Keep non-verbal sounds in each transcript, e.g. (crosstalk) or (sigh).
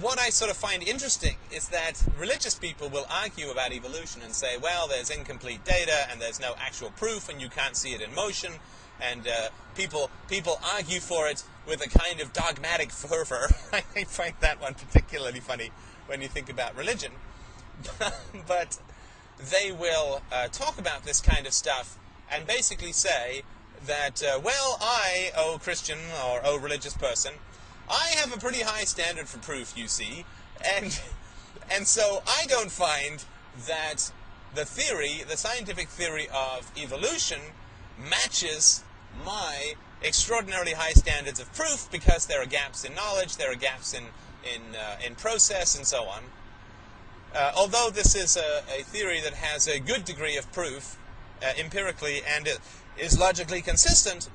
what I sort of find interesting is that religious people will argue about evolution and say, well, there's incomplete data and there's no actual proof and you can't see it in motion, and uh, people people argue for it with a kind of dogmatic fervor. (laughs) I find that one particularly funny when you think about religion. (laughs) but they will uh, talk about this kind of stuff and basically say that, uh, well, I, oh Christian or oh religious person, I have a pretty high standard for proof, you see, and (laughs) and so I don't find that the theory, the scientific theory of evolution, matches my extraordinarily high standards of proof because there are gaps in knowledge, there are gaps in in uh, in process, and so on. Uh, although this is a, a, theory that has a good degree of proof uh, empirically and is logically consistent,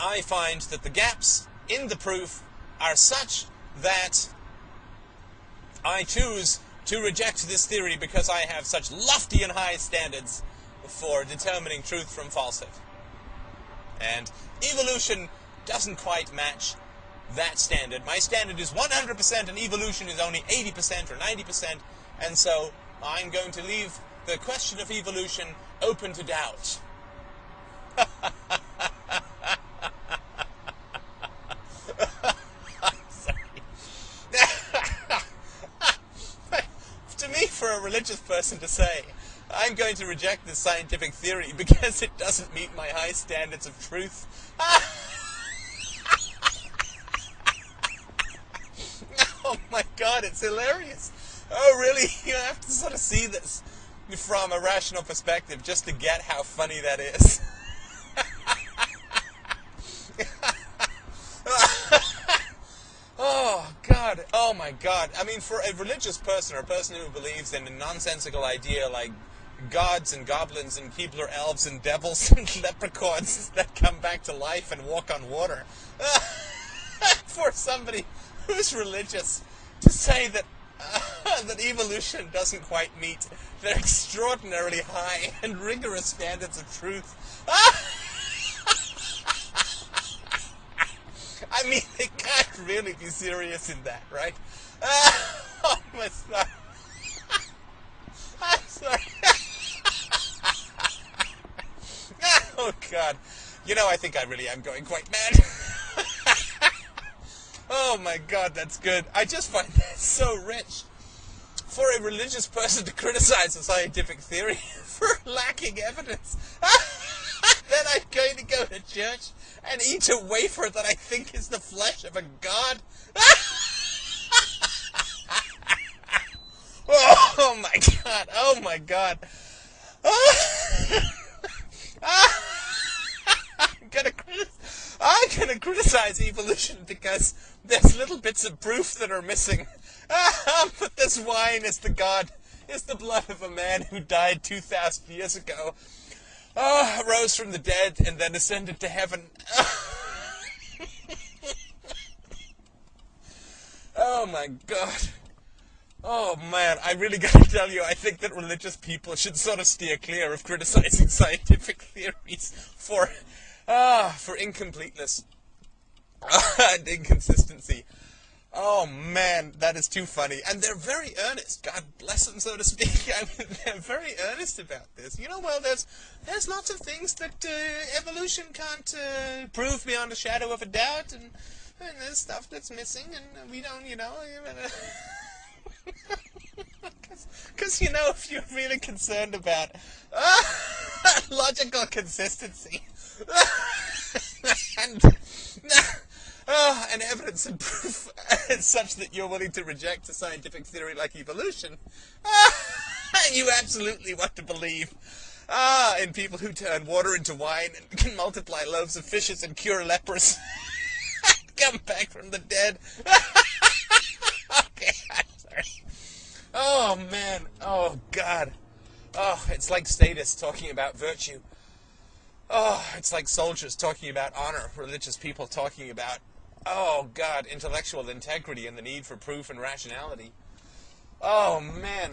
I find that the gaps in the proof are such that I choose to reject this theory because I have such lofty and high standards for determining truth from falsehood. And evolution doesn't quite match that standard. My standard is 100% and evolution is only 80% or 90%, and so I'm going to leave the question of evolution open to doubt. (laughs) for a religious person to say, I'm going to reject this scientific theory (laughs) because it doesn't meet my high standards of truth. (laughs) oh my god, it's hilarious. Oh, really? (laughs) You have to sort of see this from a rational perspective just to get how funny that is. Oh, my God. I mean, for a religious person or a person who believes in a nonsensical idea like gods and goblins and Keebler elves and devils (laughs) and leprechauns (laughs) that come back to life and walk on water. (laughs) for somebody who's religious to say that uh, that evolution doesn't quite meet their extraordinarily high and rigorous standards of truth. I mean, (laughs) they can't really be serious in that, right? Uh, (laughs) oh my God. (laughs) I'm sorry. oh God. You know, I think I really am going quite mad. Oh my god, that's good. I just find that so rich. For a religious person to criticize a scientific theory for lacking evidence. then I'm going to go to church and eat a wafer that I think is the flesh of a god. (laughs) oh my god, oh my god. I'm gonna I'm gonna criticize evolution because there's little bits of proof that are missing. (laughs) but this wine is the god, is the blood of a man who died 2,000 years ago, oh, rose from the dead, and then ascended to heaven. (laughs) oh my god. Oh man, I really gotta tell you, I think that religious people should sort of steer clear of criticizing (laughs) scientific theories for, ah, for incompleteness. (laughs) and inconsistency. Oh man, that is too funny. And they're very earnest. God bless them, so to speak. (laughs) I mean, they're very earnest about this. You know, well, there's there's lots of things that uh, evolution can't uh, prove beyond a shadow of a doubt, and, and there's stuff that's missing, and we don't, you know. Because, (laughs) you know, if you're really concerned about uh, (laughs) logical consistency, and uh, and evidence and proof (laughs) such that you're willing to reject a scientific theory like evolution, uh, (laughs) you absolutely want to believe ah, in people who turn water into wine and can multiply loaves of fishes and cure lepers, (laughs) come back from the dead. okay, I'm sorry. Oh man, oh God, oh, it's like statists talking about virtue. Oh, it's like soldiers talking about honor, religious people talking about oh God, intellectual integrity and the need for proof and rationality. Oh man,